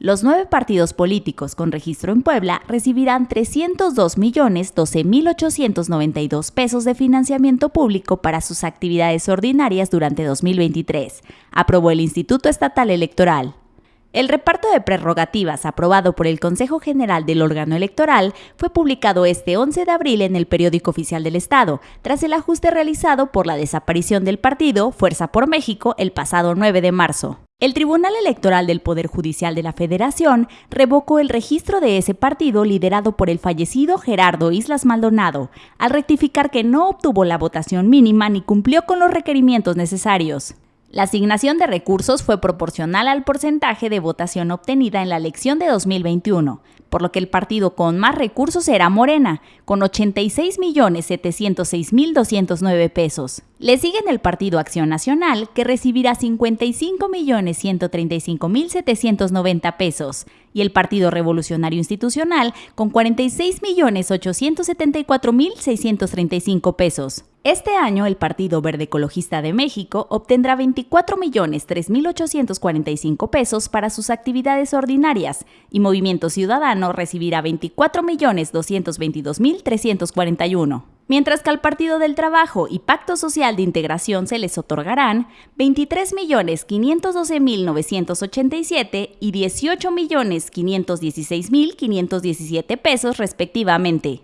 Los nueve partidos políticos con registro en Puebla recibirán 302.012.892 pesos de financiamiento público para sus actividades ordinarias durante 2023, aprobó el Instituto Estatal Electoral. El reparto de prerrogativas aprobado por el Consejo General del órgano electoral fue publicado este 11 de abril en el periódico oficial del Estado, tras el ajuste realizado por la desaparición del partido Fuerza por México el pasado 9 de marzo. El Tribunal Electoral del Poder Judicial de la Federación revocó el registro de ese partido liderado por el fallecido Gerardo Islas Maldonado, al rectificar que no obtuvo la votación mínima ni cumplió con los requerimientos necesarios. La asignación de recursos fue proporcional al porcentaje de votación obtenida en la elección de 2021, por lo que el partido con más recursos era Morena, con 86.706.209 pesos. Le siguen el Partido Acción Nacional, que recibirá 55.135.790 pesos, y el Partido Revolucionario Institucional, con 46.874.635 pesos. Este año el Partido Verde Ecologista de México obtendrá 24.3.845 pesos para sus actividades ordinarias y Movimiento Ciudadano recibirá 24.222.341 mientras que al Partido del Trabajo y Pacto Social de Integración se les otorgarán 23.512.987 y 18.516.517 pesos respectivamente.